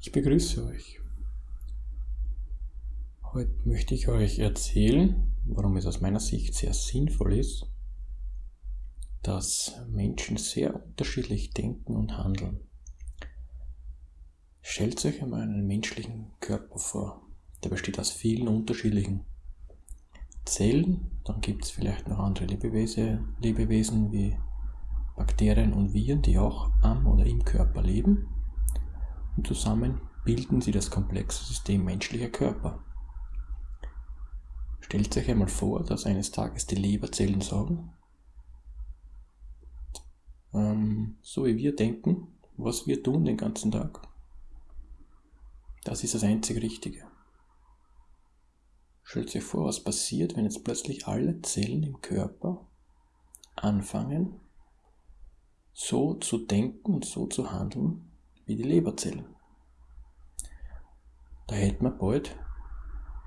Ich begrüße euch. Heute möchte ich euch erzählen, warum es aus meiner Sicht sehr sinnvoll ist, dass Menschen sehr unterschiedlich denken und handeln. Stellt euch einmal einen menschlichen Körper vor. Der besteht aus vielen unterschiedlichen Zellen. Dann gibt es vielleicht noch andere Lebewesen, Lebewesen wie Bakterien und Viren, die auch am oder im Körper leben und zusammen bilden sie das komplexe System menschlicher Körper. Stellt euch einmal vor, dass eines Tages die Leberzellen sagen, ähm, so wie wir denken, was wir tun den ganzen Tag, das ist das einzig Richtige. Stellt euch vor, was passiert, wenn jetzt plötzlich alle Zellen im Körper anfangen, so zu denken und so zu handeln, wie die Leberzellen. Da hätte man bald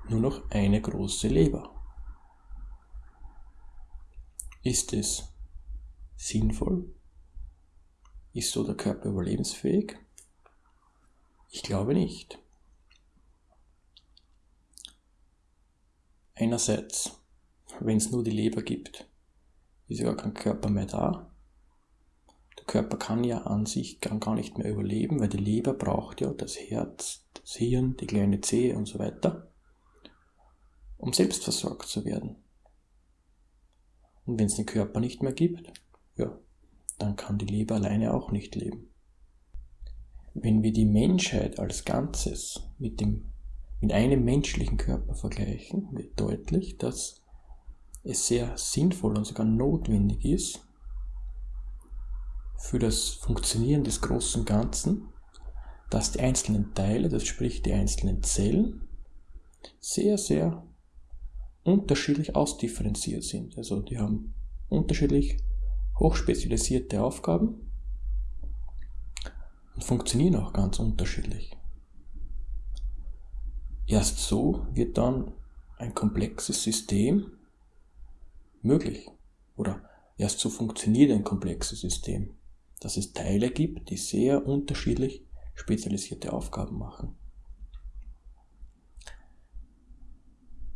nur noch eine große Leber. Ist es sinnvoll? Ist so der Körper überlebensfähig? Ich glaube nicht. Einerseits, wenn es nur die Leber gibt, ist ja gar kein Körper mehr da. Der Körper kann ja an sich gar nicht mehr überleben, weil die Leber braucht ja das Herz, das Hirn, die kleine Zehe und so weiter, um selbst versorgt zu werden. Und wenn es den Körper nicht mehr gibt, ja, dann kann die Leber alleine auch nicht leben. Wenn wir die Menschheit als Ganzes mit, dem, mit einem menschlichen Körper vergleichen, wird deutlich, dass es sehr sinnvoll und sogar notwendig ist, für das Funktionieren des großen Ganzen, dass die einzelnen Teile, das sprich die einzelnen Zellen, sehr, sehr unterschiedlich ausdifferenziert sind. Also die haben unterschiedlich hochspezialisierte Aufgaben und funktionieren auch ganz unterschiedlich. Erst so wird dann ein komplexes System möglich oder erst so funktioniert ein komplexes System dass es Teile gibt, die sehr unterschiedlich spezialisierte Aufgaben machen.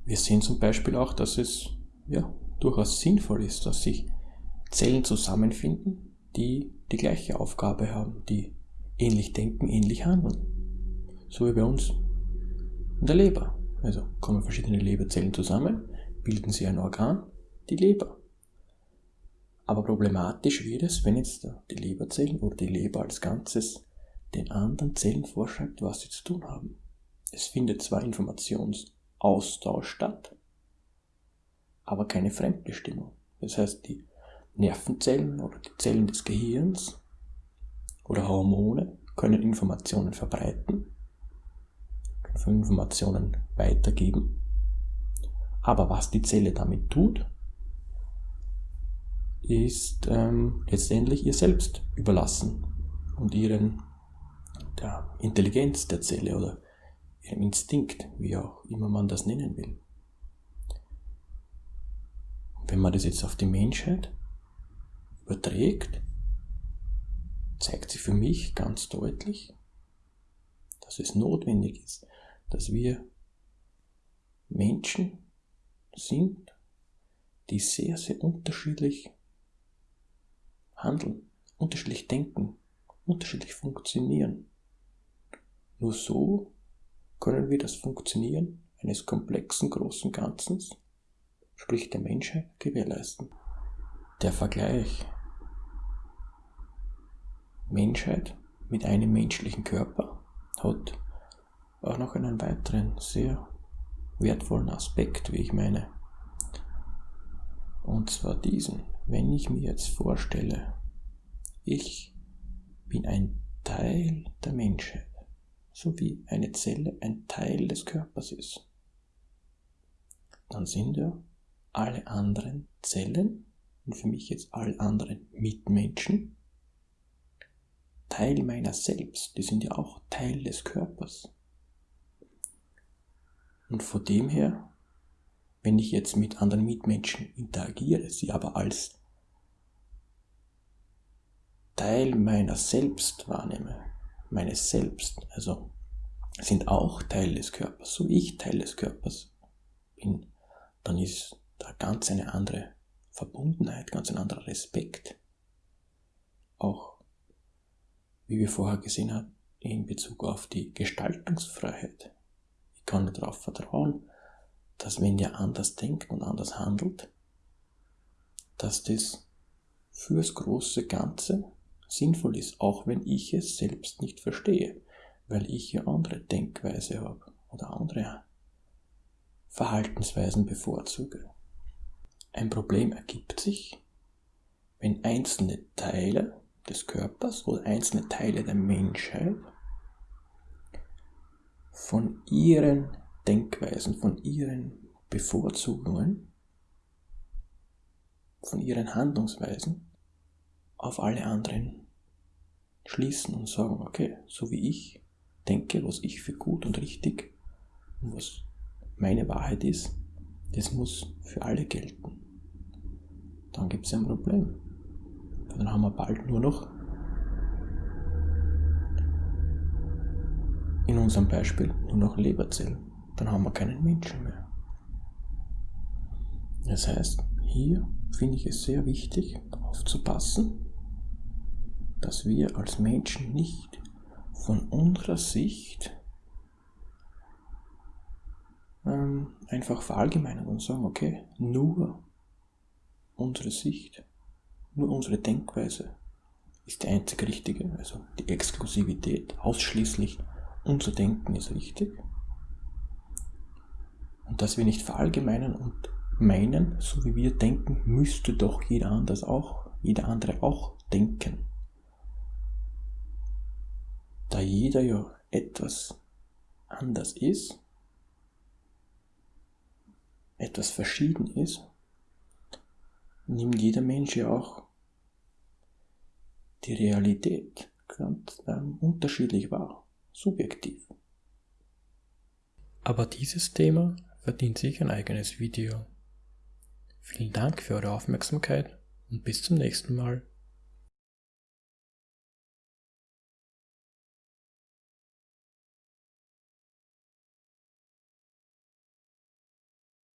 Wir sehen zum Beispiel auch, dass es ja, durchaus sinnvoll ist, dass sich Zellen zusammenfinden, die die gleiche Aufgabe haben, die ähnlich denken, ähnlich handeln. So wie bei uns in der Leber. Also kommen verschiedene Leberzellen zusammen, bilden sie ein Organ, die Leber. Aber problematisch wird es, wenn jetzt die Leberzellen oder die Leber als Ganzes den anderen Zellen vorschreibt, was sie zu tun haben. Es findet zwar Informationsaustausch statt, aber keine Fremdbestimmung. Das heißt, die Nervenzellen oder die Zellen des Gehirns oder Hormone können Informationen verbreiten, können Informationen weitergeben. Aber was die Zelle damit tut, ist ähm, letztendlich ihr selbst überlassen und ihren der Intelligenz der Zelle oder ihrem Instinkt, wie auch immer man das nennen will. Wenn man das jetzt auf die Menschheit überträgt, zeigt sich für mich ganz deutlich, dass es notwendig ist, dass wir Menschen sind, die sehr, sehr unterschiedlich handeln, unterschiedlich denken, unterschiedlich funktionieren. Nur so können wir das Funktionieren eines komplexen großen Ganzes, sprich der Menschheit, gewährleisten. Der Vergleich Menschheit mit einem menschlichen Körper hat auch noch einen weiteren sehr wertvollen Aspekt, wie ich meine. Und zwar diesen. Wenn ich mir jetzt vorstelle, ich bin ein Teil der Menschheit, so wie eine Zelle ein Teil des Körpers ist, dann sind ja alle anderen Zellen und für mich jetzt alle anderen Mitmenschen Teil meiner selbst, die sind ja auch Teil des Körpers. Und von dem her wenn ich jetzt mit anderen Mitmenschen interagiere, sie aber als Teil meiner selbst wahrnehme, meines Selbst, also sind auch Teil des Körpers, so wie ich Teil des Körpers bin, dann ist da ganz eine andere Verbundenheit, ganz ein anderer Respekt. Auch, wie wir vorher gesehen haben, in Bezug auf die Gestaltungsfreiheit. Ich kann darauf vertrauen, dass wenn ihr anders denkt und anders handelt, dass das fürs große Ganze sinnvoll ist, auch wenn ich es selbst nicht verstehe, weil ich ja andere Denkweise habe oder andere Verhaltensweisen bevorzuge. Ein Problem ergibt sich, wenn einzelne Teile des Körpers oder einzelne Teile der Menschheit von ihren Denkweisen, von ihren Bevorzugungen, von ihren Handlungsweisen auf alle anderen schließen und sagen, okay, so wie ich denke, was ich für gut und richtig und was meine Wahrheit ist, das muss für alle gelten. Dann gibt es ein Problem. Dann haben wir bald nur noch in unserem Beispiel nur noch Leberzellen. Dann haben wir keinen Menschen mehr. Das heißt, hier finde ich es sehr wichtig aufzupassen, dass wir als Menschen nicht von unserer Sicht ähm, einfach verallgemeinern und sagen, okay, nur unsere Sicht, nur unsere Denkweise ist die einzig richtige, also die Exklusivität, ausschließlich unser Denken ist richtig. Und dass wir nicht verallgemeinern und meinen, so wie wir denken, müsste doch jeder anders auch, jeder andere auch denken. Da jeder ja etwas anders ist, etwas verschieden ist, nimmt jeder Mensch ja auch die Realität ganz ähm, unterschiedlich wahr, subjektiv. Aber dieses Thema verdient sich ein eigenes Video. Vielen Dank für eure Aufmerksamkeit und bis zum nächsten Mal.